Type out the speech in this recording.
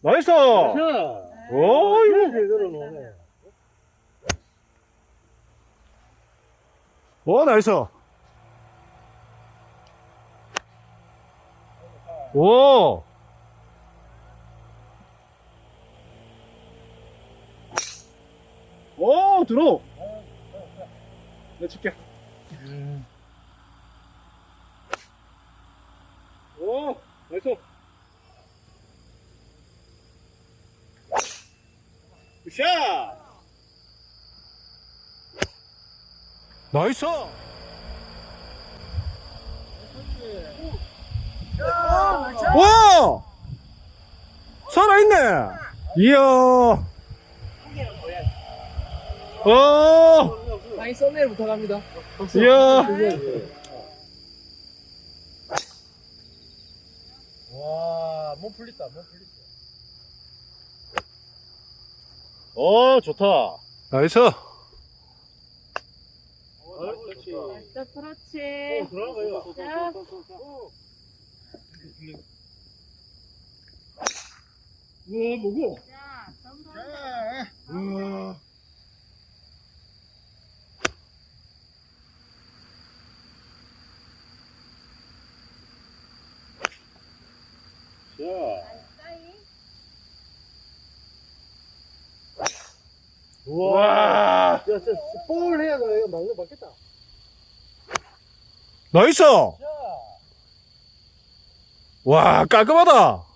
나이스! 자, 이거. 제대로 노네. 오, 나이스! 오! 오, 들어! 내 칠게. 오, 나이스! 굿샷! 나이스! 와! 살아있네! 이야! 어! 아니 썸네일 부탁합니다. 이야! 와, 몸 풀렸다, 몸 풀렸어. 어, 좋다. 나이스! 그렇지. 자, 그렇지. 어, 들어가요. 자, 우와, 뭐고? 자, 전부 우와. 자, 사이. 우와. 와! 야, 저, 볼 해야 돼. 이거 막는 맞겠다. 나이스! 자. 와, 깔끔하다!